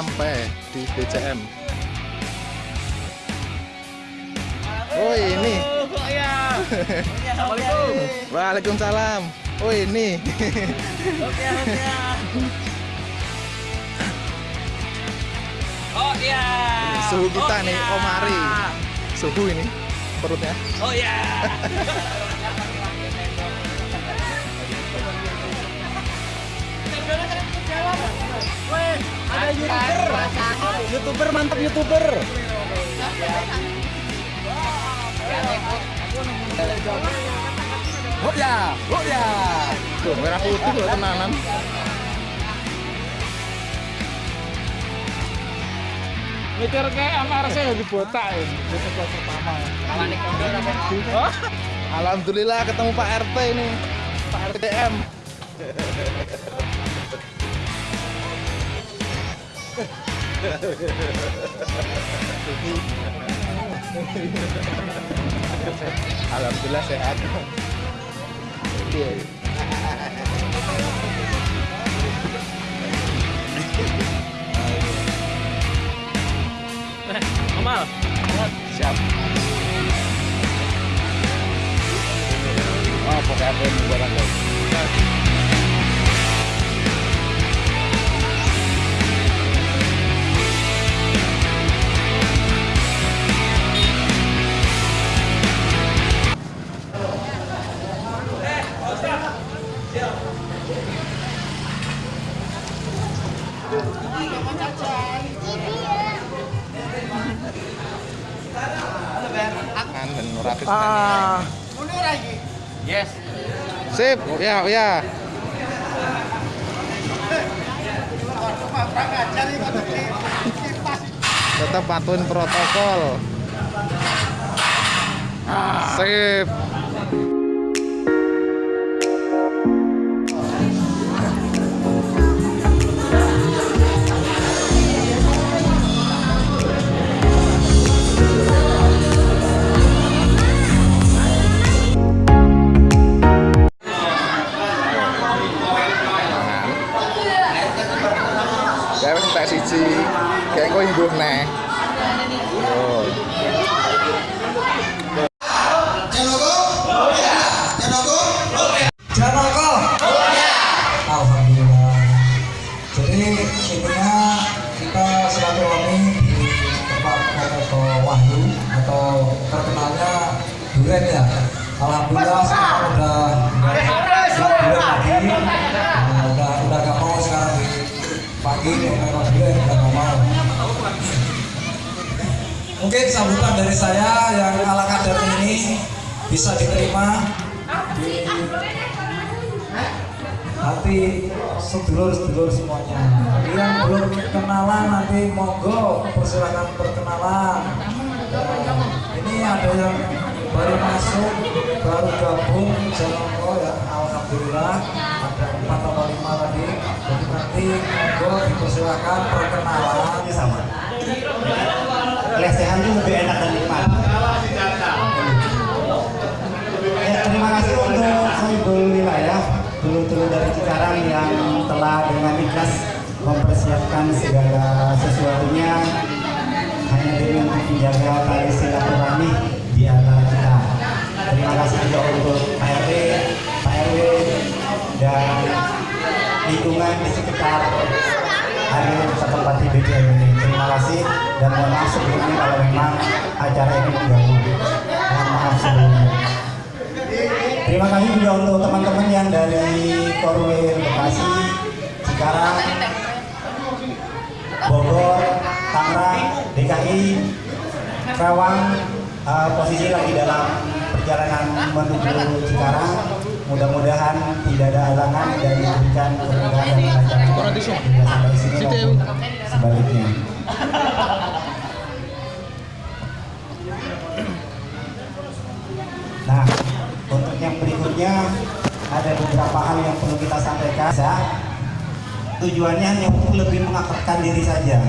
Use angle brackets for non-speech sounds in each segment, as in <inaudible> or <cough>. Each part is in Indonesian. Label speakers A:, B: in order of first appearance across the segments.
A: sampai di BCM oh ini
B: Oh ya. Assalamualaikum.
A: Waalaikumsalam oh ini
B: Oke, oke. Oh ya.
A: suhu kita
B: Oh,
A: nih
B: ya.
A: Omari suhu ini perutnya
B: Oh <laughs> ya.
C: Ada youtuber, youtuber mantap youtuber. Oh ya, oh ya.
A: tuh merah putih loh tenanan
C: Mikir kayak amar saya di botak ya. Itu pertama. Oh,
A: Alhamdulillah ketemu Pak RT ini Pak RTM Alhamdulillah sehat Iya.
B: Amal.
A: siap oh pokoknya apa yang ya, ya. Tetap patuhin protokol. Sip. Kaya ko yung group na. Oh.
D: Mungkin sambutan dari saya yang ala kadar ini bisa diterima di nanti sedulur-sedulur semuanya. Bagi yang belum kenalan nanti monggo persilakan perkenalan. Ini ada yang baru masuk, baru gabung Janoko ya. Alhamdulillah ada empat atau lima tadi. Jadi nanti dipersilakan perkenalan sama.
E: Lesehan itu lebih enak dan nikmat. Ya, terima kasih untuk Sohibul Wilayah, dulu-dulu dari Cikarang yang telah dengan ikhlas mempersiapkan segala sesuatunya hanya dengan menjaga tali silaturahmi di antara kita. Terima kasih juga untuk Pak RT, Pak RW, dan lingkungan di sekitar hari setempat di BDM ini. Terima kasih dan mohon maaf sebelumnya kalau memang acara ini mengganggu. Mohon maaf sebelumnya. Terima kasih juga untuk teman-teman yang dari Korwil Bekasi, Cikarang, Bogor, Tangerang, DKI, Karawang, eh, posisi lagi dalam perjalanan menuju Cikarang. Mudah-mudahan tidak ada halangan dan diberikan kemudahan sebaliknya. Nah, untuk yang berikutnya ada beberapa hal yang perlu kita sampaikan. Ya, Tujuannya hanya untuk lebih mengakrabkan diri saja,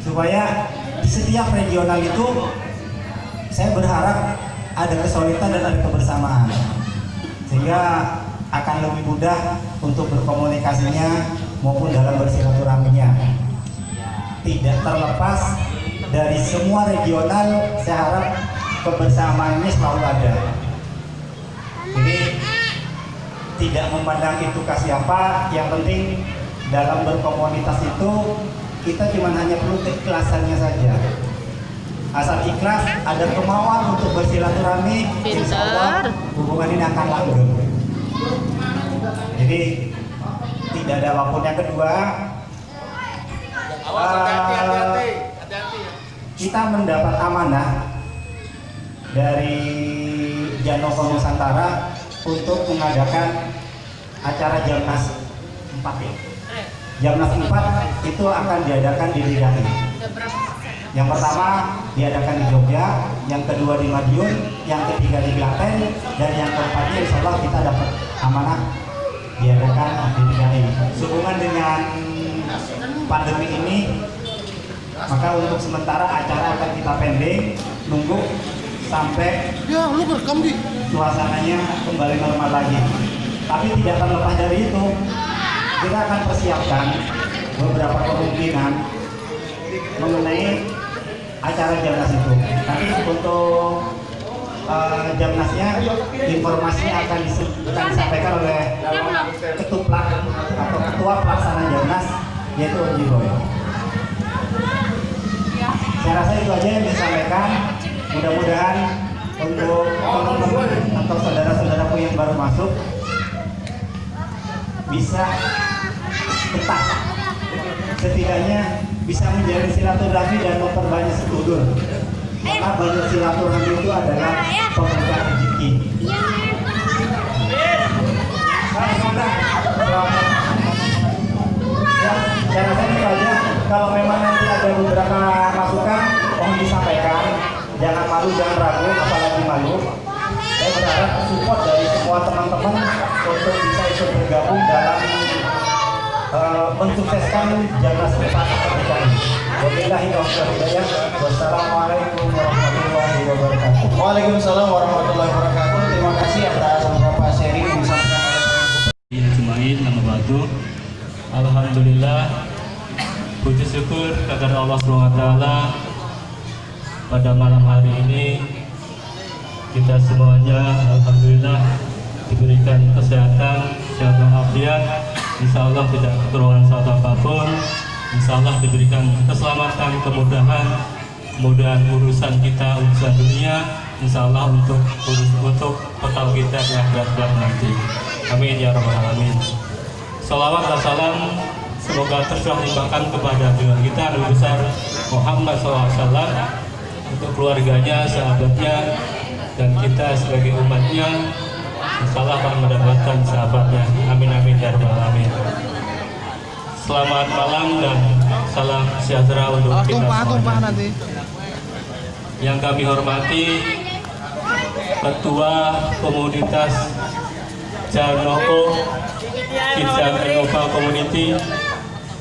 E: supaya di setiap regional itu saya berharap ada kesulitan dan ada kebersamaan, sehingga akan lebih mudah untuk berkomunikasinya maupun dalam bersilaturahminya. Tidak terlepas dari semua regional, saya harap kebersamaan ini selalu ada. Jadi tidak memandang itu ke siapa, yang penting dalam berkomunitas itu kita cuma hanya perlu keikhlasannya saja. Ikhlas, ada kemauan untuk bersilaturahmi, insya Allah hubungan ini akan langgeng. Jadi tidak ada apa pun yang kedua.
B: Awas
E: eh,
B: hati-hati. Hati-hati.
E: kita mendapat amanah dari Janova Nusantara untuk mengadakan acara Jamnas 4 ya. Jamnas 4 itu akan diadakan di DKI. Yang pertama diadakan di Jogja, yang kedua di Madiun, yang ketiga di Klaten, dan yang keempatnya insya Allah kita dapat amanah diadakan di DKI. Sehubungan dengan pandemi ini, maka untuk sementara acara akan kita pending, nunggu sampai
A: Ya, lu rekam di.
E: suasananya kembali normal lagi. Tapi tidak terlepas dari itu, kita akan persiapkan beberapa kemungkinan mengenai acara Jamnas itu. Nanti untuk eh, Jamnasnya informasinya akan, disampaikan oleh ketuplak atau ketua pelaksana Jamnas yaitu Om Jiboy. Saya rasa itu aja yang disampaikan. Mudah-mudahan untuk teman-teman atau saudara-saudaraku yang baru masuk bisa betah. Setidaknya bisa menjalin silaturahmi dan memperbanyak sedulur. Karena banyak silaturahmi itu adalah pembuka rezeki. Ya, saya rasa itu aja. Kalau memang nanti ada beberapa masukan, mohon disampaikan. Jangan malu, jangan ragu, apalagi malu. Saya berharap support dari semua teman-teman untuk bisa ikut bergabung dalam eh, mensukseskan Jalan Sepat ketika ini. Wabillahi taufiq hidayah. Wassalamualaikum warahmatullahi wabarakatuh.
A: Waalaikumsalam warahmatullahi wabarakatuh. Terima kasih atas beberapa sharing yang disampaikan oleh
F: Jumain nama batu Alhamdulillah Puji syukur kepada Allah SWT Pada malam hari ini Kita semuanya Alhamdulillah Diberikan kesehatan Sehat walafiat Insya Allah tidak kekurangan suatu apa pun. Insya Allah diberikan keselamatan Kemudahan Kemudahan urusan kita Urusan dunia. Insya Allah untuk urus untuk bekal kita yang berat nanti. Amin ya rabbal alamin. Salawat dan salam semoga tercurah limpahkan kepada junjungan kita Nabi besar Muhammad SAW untuk keluarganya, sahabatnya, dan kita sebagai umatnya insya Allah akan mendapatkan sahabatnya. Amin amin ya rabbal alamin. Selamat malam dan salam sejahtera untuk kita semuanya.
A: nanti.
F: Yang kami hormati Ketua Komunitas Janoko Kijang Innova Community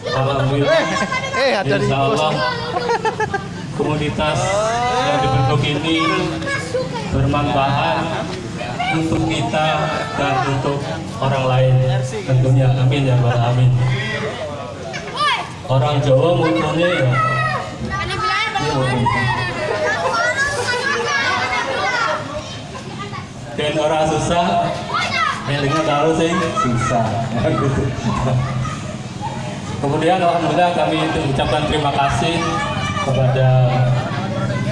F: Alhamdulillah
A: Eh, di
F: Insya Allah komunitas yang dibentuk ini bermanfaat untuk kita dan untuk orang lain. Tentunya amin ya rabbal alamin. Orang Jawa mutunya ya dan orang susah dengar tahu sih susah. Kemudian alhamdulillah kami mengucapkan terima kasih kepada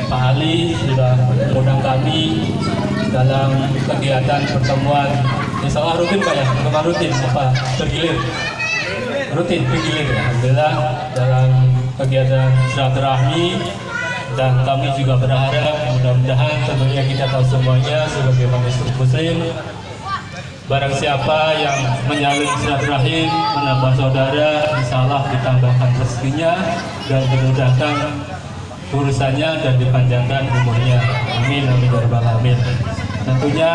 F: Pak Ali sudah mengundang kami dalam kegiatan pertemuan Insya Allah rutin Pak ya, bukan rutin apa? Bergilir rutin bergilir alhamdulillah dalam kegiatan silaturahmi dan kami juga berharap mudah-mudahan tentunya kita tahu semuanya sebagai manusia muslim. Barang siapa yang menyalin silaturahim menambah saudara insya Allah ditambahkan rezekinya dan dimudahkan urusannya dan dipanjangkan umurnya. Amin amin ya alamin tentunya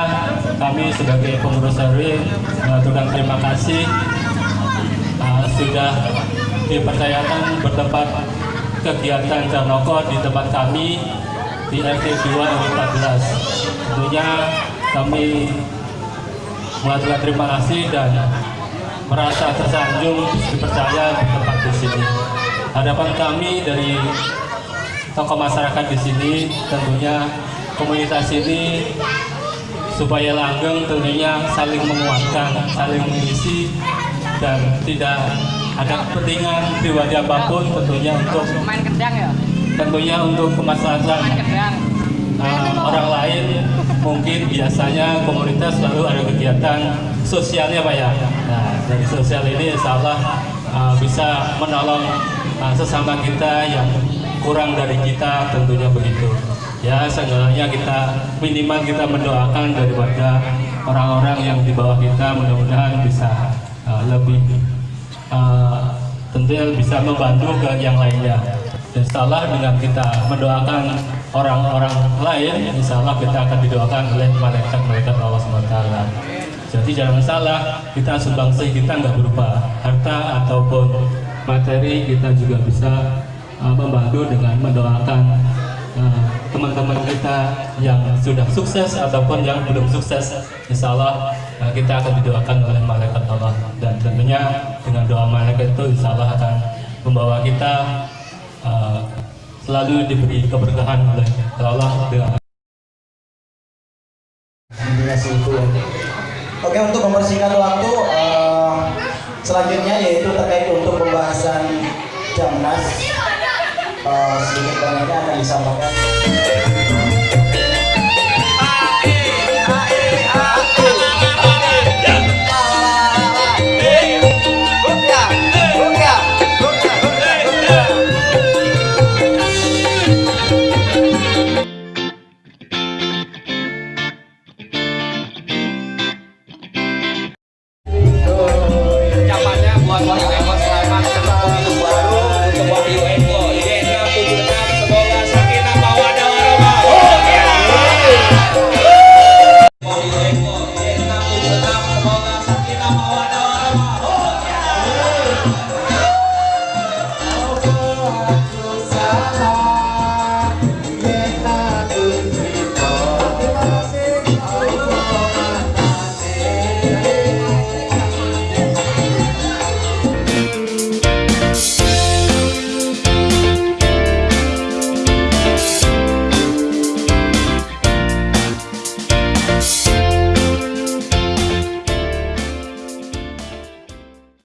F: kami sebagai pengurus Harim mengaturkan terima kasih uh, sudah dipercayakan bertempat kegiatan Janoko di tempat kami di RT 2 RW 14 tentunya kami mengaturkan terima kasih dan merasa tersanjung dipercaya bertempat di sini. Harapan kami dari tokoh masyarakat di sini tentunya komunitas ini supaya langgeng tentunya saling menguatkan, saling mengisi dan tidak ada kepentingan pribadi apa pun tentunya untuk
B: Main ya?
F: tentunya untuk kemaslahatan. Uh, orang lain mungkin biasanya komunitas selalu ada kegiatan sosialnya Pak ya? Nah dari sosial ini insya Allah uh, bisa menolong uh, sesama kita yang kurang dari kita tentunya begitu ya seenggaknya kita minimal kita mendoakan daripada orang-orang yang di bawah kita mudah-mudahan bisa uh, lebih uh, tentunya bisa membantu ke yang lainnya Insya Allah dengan kita mendoakan orang-orang lain, Insya Allah kita akan didoakan oleh malaikat-malaikat Allah SWT. Jadi jangan salah, kita sumbangsih kita nggak berupa harta ataupun materi, kita juga bisa uh, membantu dengan mendoakan uh, teman-teman kita yang sudah sukses ataupun yang belum sukses. Insya Allah uh, kita akan didoakan oleh malaikat Allah dan tentunya dengan doa malaikat itu Insya Allah akan membawa kita uh, selalu diberi keberkahan oleh Allah dengan.
A: Oke untuk mempersingkat waktu eh, selanjutnya yaitu terkait untuk pembahasan Jamnas eh, sedikit banyaknya akan disampaikan.